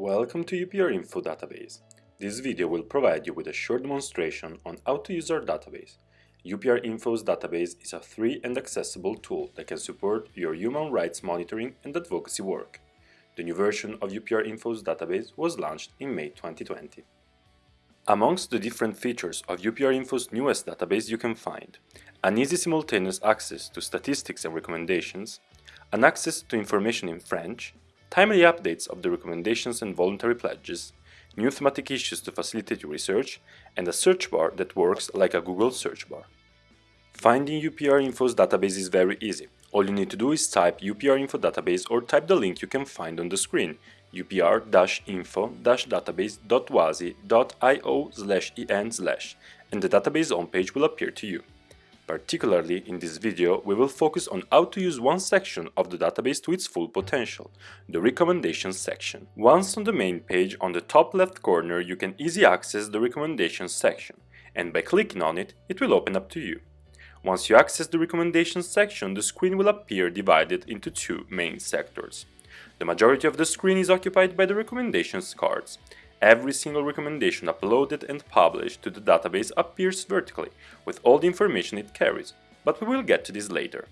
Welcome to UPR Info database. This video will provide you with a short demonstration on how to use our database. UPR Info's database is a free and accessible tool that can support your human rights monitoring and advocacy work. The new version of UPR Info's database was launched in May 2020. Amongst the different features of UPR Info's newest database you can find an easy simultaneous access to statistics and recommendations, an access to information in French, timely updates of the recommendations and voluntary pledges, new thematic issues to facilitate your research, and a search bar that works like a Google search bar. Finding UPR Info's database is very easy. All you need to do is type UPR Info database or type the link you can find on the screen upr-info-database.uwazi.io en slash, and the database homepage will appear to you. Particularly in this video, we will focus on how to use one section of the database to its full potential, the recommendations section. Once on the main page, on the top left corner you can easily access the recommendations section, and by clicking on it, it will open up to you. Once you access the recommendations section, the screen will appear divided into two main sectors. The majority of the screen is occupied by the recommendations cards, Every single recommendation uploaded and published to the database appears vertically, with all the information it carries, but we will get to this later.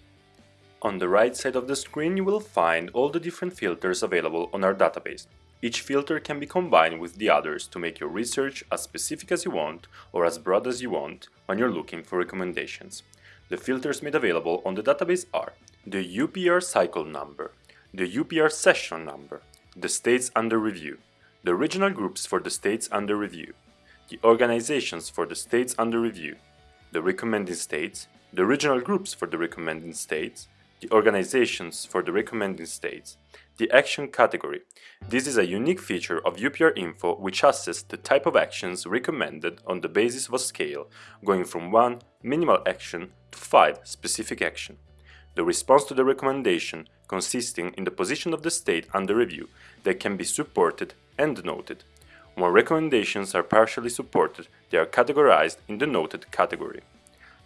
On the right side of the screen you will find all the different filters available on our database. Each filter can be combined with the others to make your research as specific as you want or as broad as you want when you're looking for recommendations. The filters made available on the database are the UPR cycle number, the UPR session number, the states under review, the regional groups for the states under review, the organizations for the states under review, the recommending states, the regional groups for the recommending states, the organizations for the recommending states, the action category. This is a unique feature of UPR Info which assesses the type of actions recommended on the basis of a scale, going from 1 minimal action to 5 specific action. The response to the recommendation consisting in the position of the state under review that can be supported and noted. When recommendations are partially supported, they are categorized in the noted category.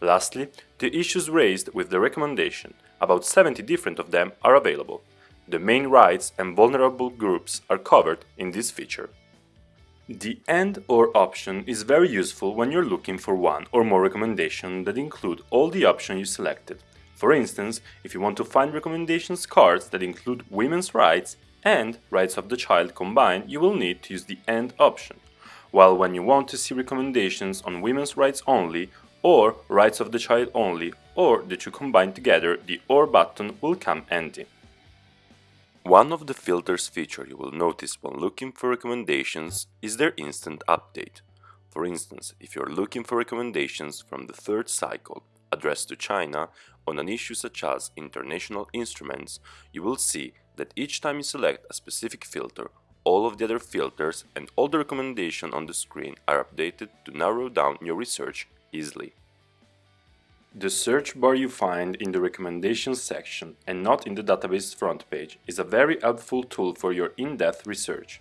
Lastly, the issues raised with the recommendation, about 70 different of them are available. The main rights and vulnerable groups are covered in this feature. The AND OR option is very useful when you're looking for one or more recommendations that include all the options you selected. For instance, if you want to find recommendations cards that include women's rights, and rights of the child combined, you will need to use the AND option, while when you want to see recommendations on women's rights only or rights of the child only or the two combined together, the OR button will come empty. One of the filters feature you will notice when looking for recommendations is their instant update. For instance, if you're looking for recommendations from the third cycle addressed to China on an issue such as international instruments, you will see that each time you select a specific filter, all of the other filters and all the recommendations on the screen are updated to narrow down your research easily. The search bar you find in the recommendations section and not in the database front page is a very helpful tool for your in-depth research.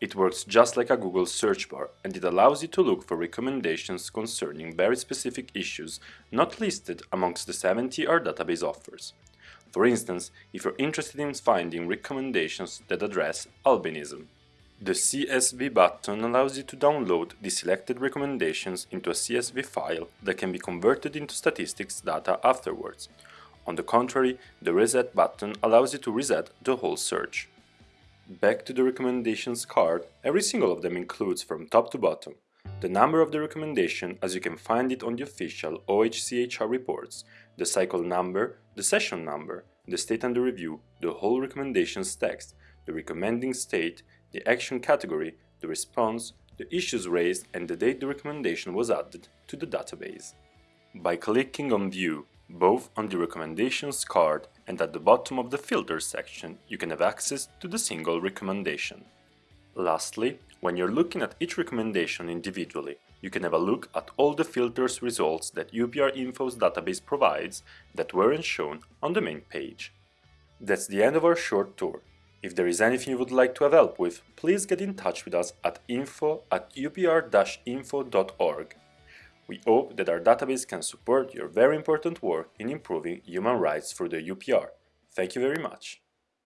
It works just like a Google search bar and it allows you to look for recommendations concerning very specific issues not listed amongst the 70 our database offers. For instance, if you're interested in finding recommendations that address albinism. The CSV button allows you to download the selected recommendations into a CSV file that can be converted into statistics data afterwards. On the contrary, the Reset button allows you to reset the whole search. Back to the recommendations card, every single of them includes from top to bottom the number of the recommendation as you can find it on the official OHCHR reports, the cycle number, the session number, the state under review, the whole recommendations text, the recommending state, the action category, the response, the issues raised and the date the recommendation was added to the database. By clicking on View, both on the recommendations card and at the bottom of the filter section, you can have access to the single recommendation. Lastly, when you're looking at each recommendation individually, you can have a look at all the filters results that UPR Info's database provides that weren't shown on the main page. That's the end of our short tour. If there is anything you would like to have help with, please get in touch with us at info at upr-info.org. We hope that our database can support your very important work in improving human rights through the UPR. Thank you very much.